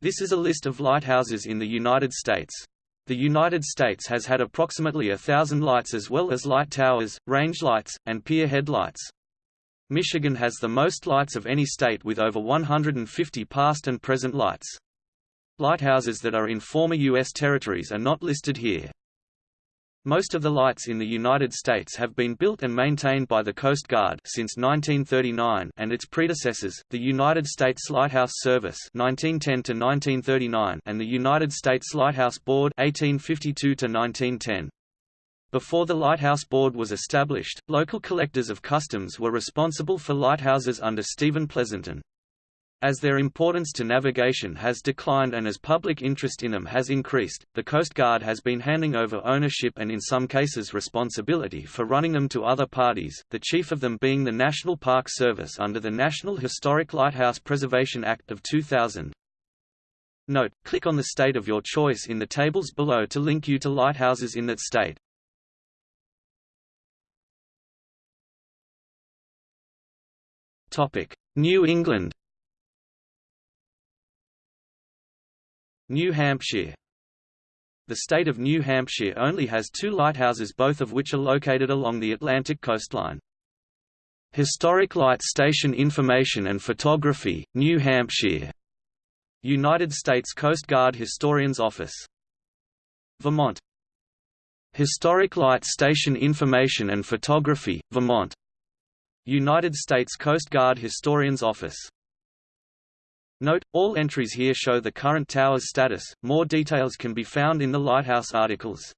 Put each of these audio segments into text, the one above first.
This is a list of lighthouses in the United States. The United States has had approximately a thousand lights as well as light towers, range lights, and pier headlights. Michigan has the most lights of any state with over 150 past and present lights. Lighthouses that are in former U.S. territories are not listed here. Most of the lights in the United States have been built and maintained by the Coast Guard since 1939 and its predecessors, the United States Lighthouse Service 1910 1939 and the United States Lighthouse Board 1852 1910. Before the Lighthouse Board was established, local collectors of customs were responsible for lighthouses under Stephen Pleasanton. As their importance to navigation has declined and as public interest in them has increased, the Coast Guard has been handing over ownership and in some cases responsibility for running them to other parties, the chief of them being the National Park Service under the National Historic Lighthouse Preservation Act of 2000. Note, click on the state of your choice in the tables below to link you to lighthouses in that state. New England New Hampshire The state of New Hampshire only has two lighthouses both of which are located along the Atlantic coastline. Historic Light Station Information and Photography, New Hampshire. United States Coast Guard Historian's Office. Vermont Historic Light Station Information and Photography, Vermont. United States Coast Guard Historian's Office Note, all entries here show the current tower's status, more details can be found in the lighthouse articles.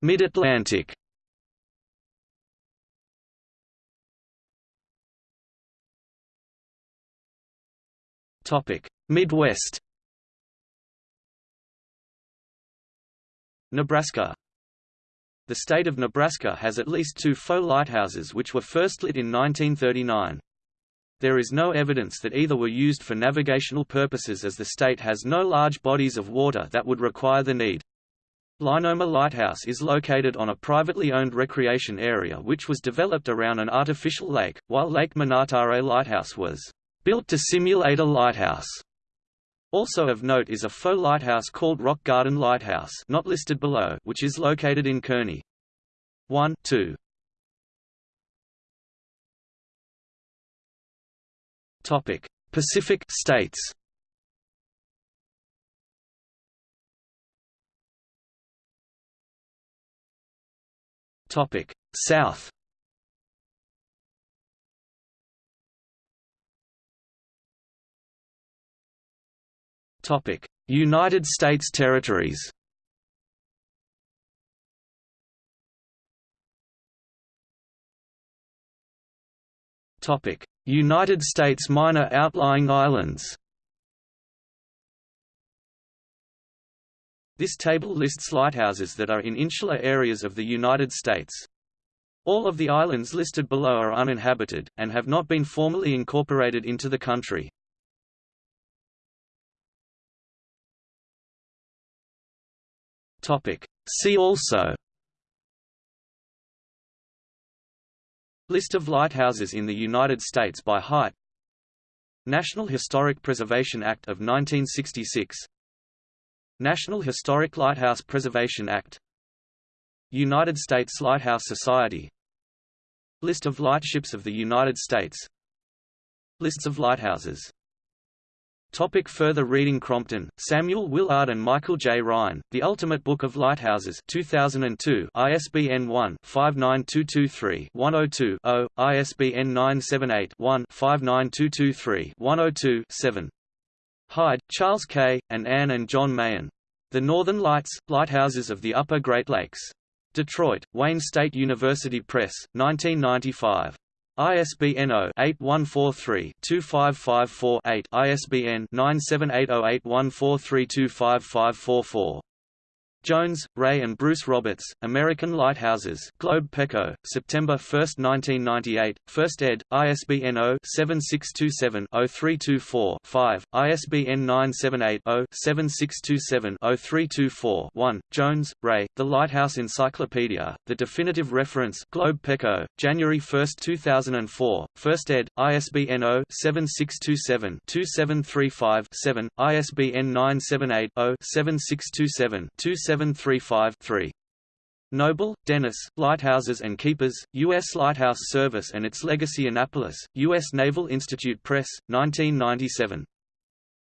Mid-Atlantic. Midwest. Nebraska the state of Nebraska has at least two faux lighthouses which were first lit in 1939. There is no evidence that either were used for navigational purposes as the state has no large bodies of water that would require the need. Linoma Lighthouse is located on a privately owned recreation area which was developed around an artificial lake, while Lake Minatare Lighthouse was built to simulate a lighthouse. Also of note is a faux lighthouse called Rock Garden Lighthouse not listed below, which is located in Kearney. 1 2. Topic: Pacific States. Topic: South. United States territories. United States minor outlying islands. This table lists lighthouses that are in insular areas of the United States. All of the islands listed below are uninhabited, and have not been formally incorporated into the country. Topic. See also List of lighthouses in the United States by height National Historic Preservation Act of 1966 National Historic Lighthouse Preservation Act United States Lighthouse Society List of lightships of the United States Lists of lighthouses Topic further reading Crompton, Samuel Willard and Michael J. Ryan, The Ultimate Book of Lighthouses 2002, ISBN 1-59223-102-0, ISBN 978-1-59223-102-7. Hyde, Charles K., and Anne and John Mahon. The Northern Lights, Lighthouses of the Upper Great Lakes. Detroit, Wayne State University Press, 1995. ISBN 0-8143-2554-8 ISBN 9780814325544. Jones, Ray and Bruce Roberts, American Lighthouses Globe Pequot, September 1, 1998, 1st ed., ISBN 0-7627-0324-5, ISBN 978-0-7627-0324-1, Jones, Ray, The Lighthouse Encyclopedia, The Definitive Reference Globe Pequot, January 1, 2004, 1st ed., ISBN 0-7627-2735-7, ISBN 978 0 7627 735-3. Noble, Dennis, Lighthouses and Keepers, U.S. Lighthouse Service and its Legacy Annapolis, U.S. Naval Institute Press, 1997.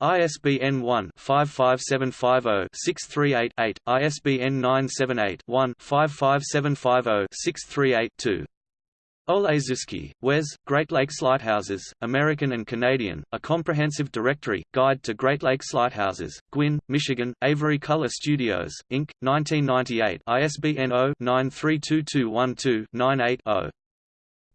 ISBN 1-55750-638-8, ISBN 978-1-55750-638-2. Oleszewski, Wes, Great Lakes Lighthouses, American and Canadian, A Comprehensive Directory, Guide to Great Lakes Lighthouses, Gwinn, Michigan, Avery Color Studios, Inc., 1998 ISBN 0-932212-98-0.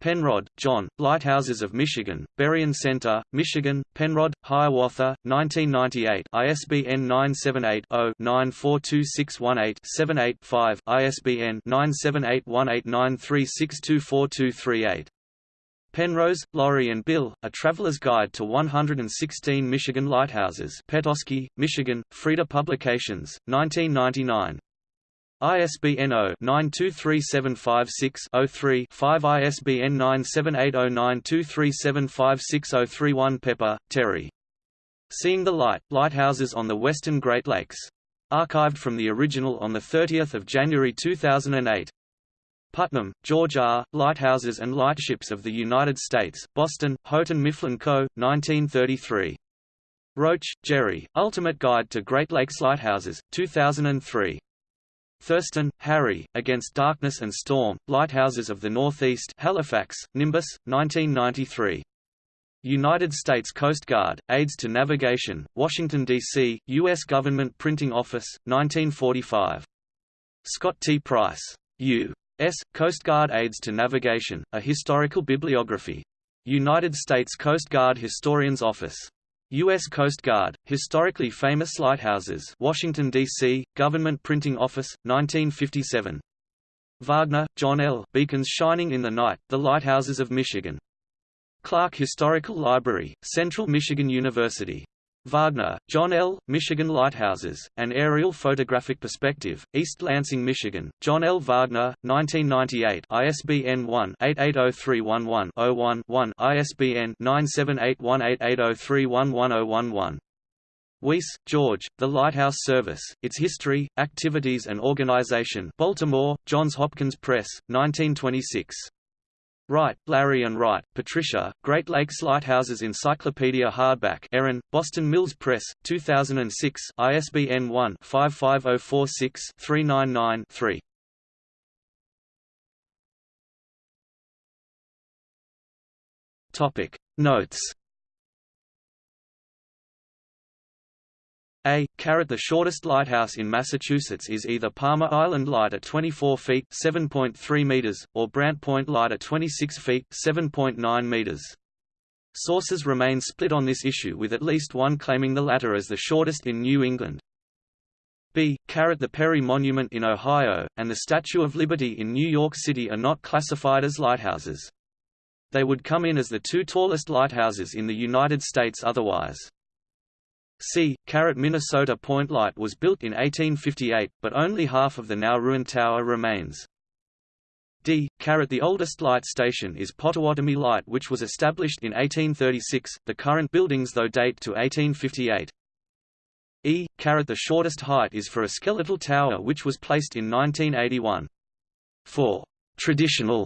Penrod, John, Lighthouses of Michigan, Berrien Center, Michigan, Penrod, Hiawatha, 1998 ISBN 978-0-942618-78-5, ISBN 9781893624238. Penrose, Laurie and Bill, A Traveler's Guide to 116 Michigan Lighthouses Petoskey, Michigan, Friede Publications, 1999. ISBN 0-923756-03-5 ISBN 9780923756031 Pepper, Terry. Seeing the Light, Lighthouses on the Western Great Lakes. Archived from the original on 30 January 2008. Putnam, George R., Lighthouses and Lightships of the United States, Boston, Houghton Mifflin Co., 1933. Roach, Jerry, Ultimate Guide to Great Lakes Lighthouses, 2003. Thurston, Harry, Against Darkness and Storm, Lighthouses of the Northeast Halifax, Nimbus, 1993. United States Coast Guard, Aids to Navigation, Washington, D.C., U.S. Government Printing Office, 1945. Scott T. Price. U.S. Coast Guard Aids to Navigation, A Historical Bibliography. United States Coast Guard Historian's Office. U.S. Coast Guard, Historically Famous Lighthouses Washington, D.C., Government Printing Office, 1957. Wagner, John L. Beacons Shining in the Night, The Lighthouses of Michigan. Clark Historical Library, Central Michigan University. Wagner, John L., Michigan Lighthouses, An Aerial Photographic Perspective, East Lansing, Michigan, John L. Wagner, 1998 ISBN 1-880311-01-1 ISBN 9781880311011. Weiss, George, The Lighthouse Service, Its History, Activities and Organization Baltimore, Johns Hopkins Press, 1926. Wright, Larry and Wright, Patricia, Great Lakes Lighthouses Encyclopedia Hardback Erin, Boston Mills Press, 2006 ISBN 1-55046-399-3 Notes A. Caret the shortest lighthouse in Massachusetts is either Palmer Island Light at 24 feet (7.3 meters) or Brant Point Light at 26 feet (7.9 meters). Sources remain split on this issue with at least one claiming the latter as the shortest in New England. B. Caret the Perry Monument in Ohio, and the Statue of Liberty in New York City are not classified as lighthouses. They would come in as the two tallest lighthouses in the United States otherwise. C. Minnesota Point Light was built in 1858, but only half of the now ruined tower remains. D. The oldest light station is Pottawatomie Light which was established in 1836, the current buildings though date to 1858. E. The shortest height is for a skeletal tower which was placed in 1981. 4. Traditional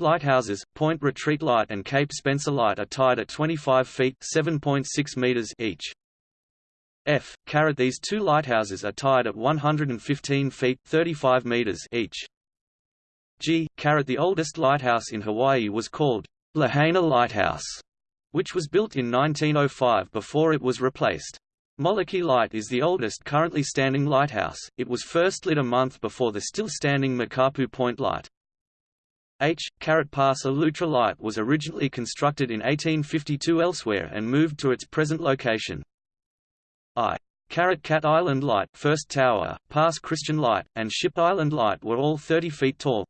lighthouses, Point Retreat Light and Cape Spencer Light are tied at 25 feet (7.6 meters) each. F. Caret These two lighthouses are tied at 115 feet 35 meters each. G. Caret The oldest lighthouse in Hawaii was called Lahaina Lighthouse, which was built in 1905 before it was replaced. Molokai Light is the oldest currently standing lighthouse, it was first lit a month before the still-standing Makapuu Point Light. H. Caret Pass a l'Outre Light was originally constructed in 1852 elsewhere and moved to its present location. I. Caret Cat Island Light First Tower, Pass Christian Light, and Ship Island Light were all 30 feet tall.